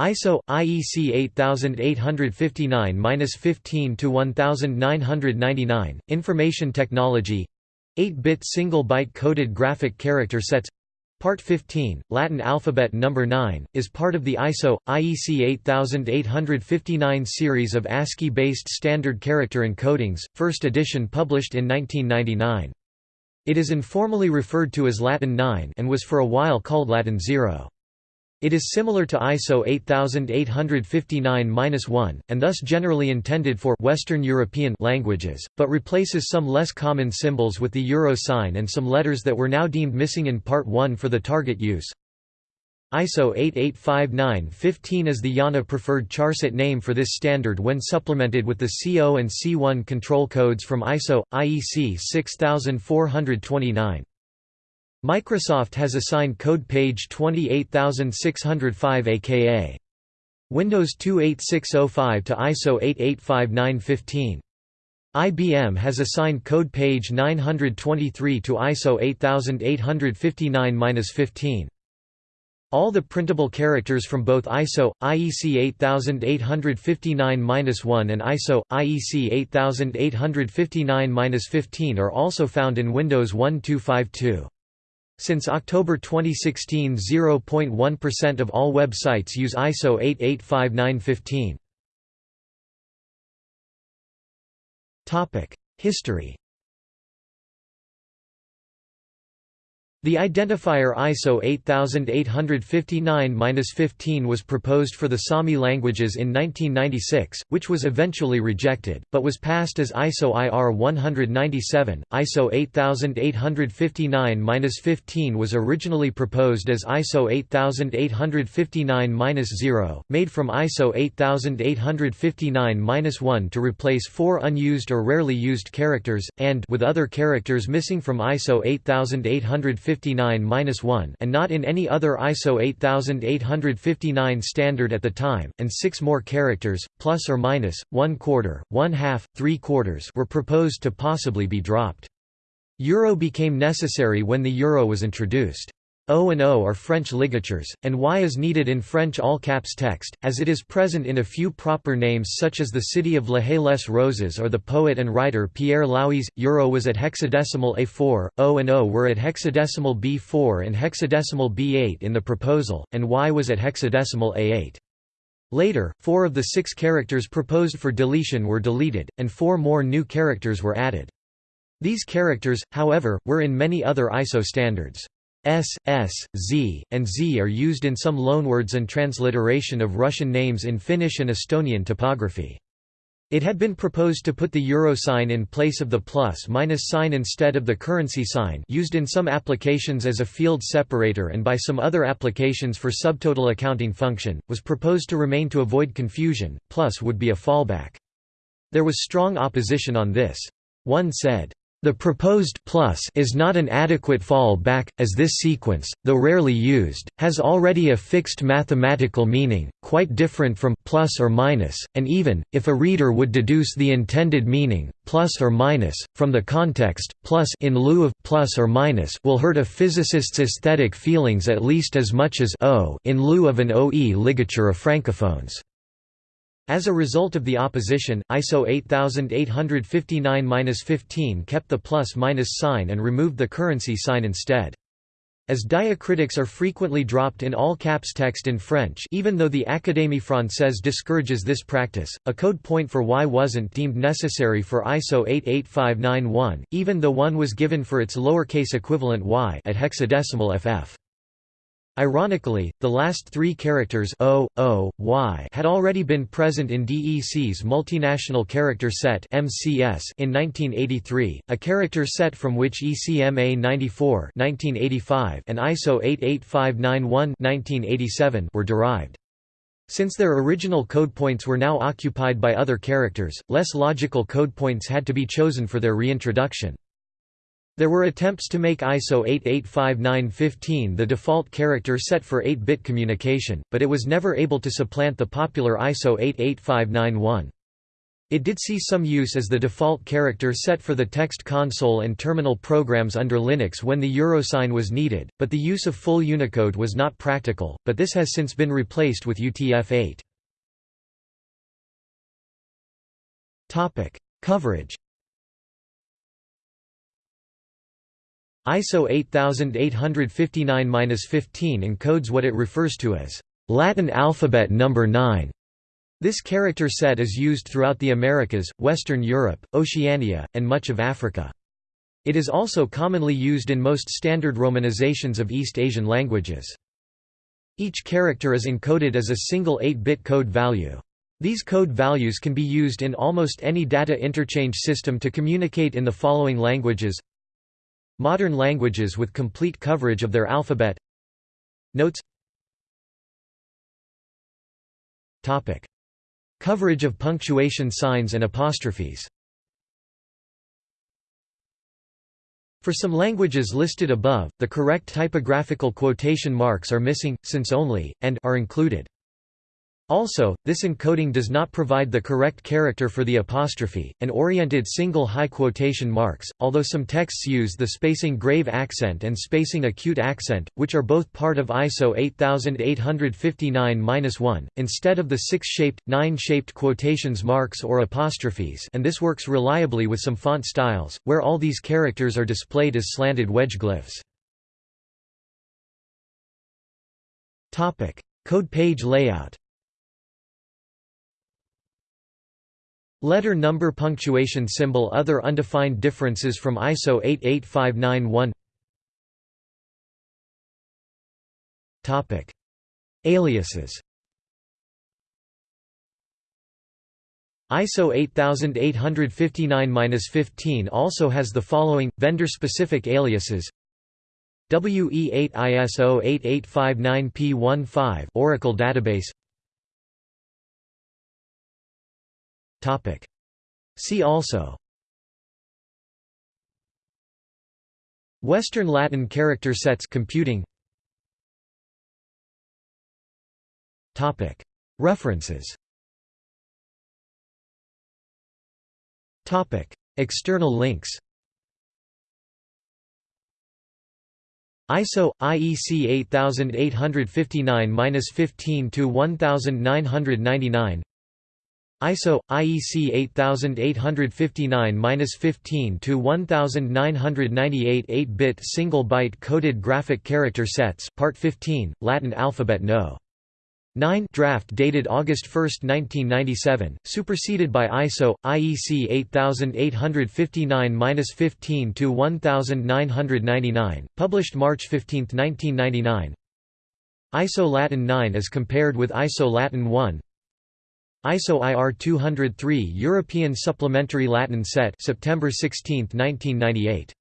ISO IEC 8859-15 to 1999 Information Technology 8-bit single byte coded graphic character sets Part 15, Latin alphabet number 9, is part of the ISO IEC 8859 series of ASCII-based standard character encodings, first edition published in 1999. It is informally referred to as Latin 9 and was for a while called Latin 0. It is similar to ISO 8859-1, and thus generally intended for Western European languages, but replaces some less common symbols with the euro sign and some letters that were now deemed missing in Part 1 for the target use. ISO 8859-15 is the IANA preferred charset name for this standard when supplemented with the C0 and C1 control codes from ISO, IEC 6429. Microsoft has assigned code page 28605 aka Windows 28605 to ISO 885915. IBM has assigned code page 923 to ISO 8859-15. All the printable characters from both ISO, IEC 8859-1 and ISO, IEC 8859-15 are also found in Windows 1252. Since October 2016 0.1% of all websites use ISO 885915. History The identifier ISO 8859-15 was proposed for the Sami languages in 1996, which was eventually rejected, but was passed as ISO IR 197. ISO 8859-15 was originally proposed as ISO 8859-0, made from ISO 8859-1 to replace four unused or rarely used characters, and with other characters missing from ISO 8859 859-1 and not in any other ISO 8859 standard at the time, and six more characters, plus or minus, one quarter, one half, three quarters were proposed to possibly be dropped. Euro became necessary when the euro was introduced. O and O are French ligatures, and Y is needed in French all-caps text, as it is present in a few proper names such as the city of La Haye-les-Roses or the poet and writer Pierre Louys. Euro was at hexadecimal A4, O and O were at hexadecimal B4 and hexadecimal B8 in the proposal, and Y was at hexadecimal A8. Later, four of the six characters proposed for deletion were deleted, and four more new characters were added. These characters, however, were in many other ISO standards. S, S, Z, and Z are used in some loanwords and transliteration of Russian names in Finnish and Estonian typography. It had been proposed to put the euro sign in place of the plus-minus sign instead of the currency sign used in some applications as a field separator and by some other applications for subtotal accounting function, was proposed to remain to avoid confusion, plus would be a fallback. There was strong opposition on this. One said, the proposed plus is not an adequate fallback, as this sequence, though rarely used, has already a fixed mathematical meaning, quite different from plus or minus, and even, if a reader would deduce the intended meaning, plus or minus, from the context, plus in lieu of plus or minus will hurt a physicist's aesthetic feelings at least as much as o in lieu of an OE ligature of francophones. As a result of the opposition, ISO 8859-15 kept the plus-minus sign and removed the currency sign instead. As diacritics are frequently dropped in all caps text in French even though the Académie Française discourages this practice, a code point for Y wasn't deemed necessary for ISO 88591, even though one was given for its lowercase equivalent Y at hexadecimal FF. Ironically, the last three characters O, O, Y had already been present in DEC's Multinational Character Set (MCS) in 1983, a character set from which ECMA 94 (1985) and ISO 88591 (1987) were derived. Since their original code points were now occupied by other characters, less logical code points had to be chosen for their reintroduction. There were attempts to make ISO 885915 the default character set for 8-bit communication, but it was never able to supplant the popular ISO 88591. It did see some use as the default character set for the text console and terminal programs under Linux when the Eurosign was needed, but the use of full Unicode was not practical, but this has since been replaced with UTF-8. Coverage ISO 8859-15 encodes what it refers to as Latin alphabet number 9. This character set is used throughout the Americas, Western Europe, Oceania, and much of Africa. It is also commonly used in most standard romanizations of East Asian languages. Each character is encoded as a single 8-bit code value. These code values can be used in almost any data interchange system to communicate in the following languages Modern languages with complete coverage of their alphabet Notes Topic. Coverage of punctuation signs and apostrophes For some languages listed above, the correct typographical quotation marks are missing, since only, and are included. Also, this encoding does not provide the correct character for the apostrophe, and oriented single high quotation marks, although some texts use the spacing grave accent and spacing acute accent, which are both part of ISO 8859-1, instead of the six-shaped, nine-shaped quotations marks or apostrophes and this works reliably with some font styles, where all these characters are displayed as slanted wedge glyphs. Code page layout Letter number punctuation symbol Other undefined differences from ISO 88591 Aliases. ISO 8859-15 also has the following, vendor-specific aliases. WE8 ISO 8859P15 Oracle database Topic. See also Western Latin character sets computing Topic. References Topic. External links ISO IEC 8859-15 to 1999 ISO IEC 8859-15 to 1998 8-bit single byte coded graphic character sets Part 15 Latin alphabet No 9 draft dated August 1, 1997, superseded by ISO IEC 8859-15 to 1999, published March 15, 1999. ISO Latin 9 as compared with ISO Latin 1 ISO IR 203 European Supplementary Latin Set September 16, 1998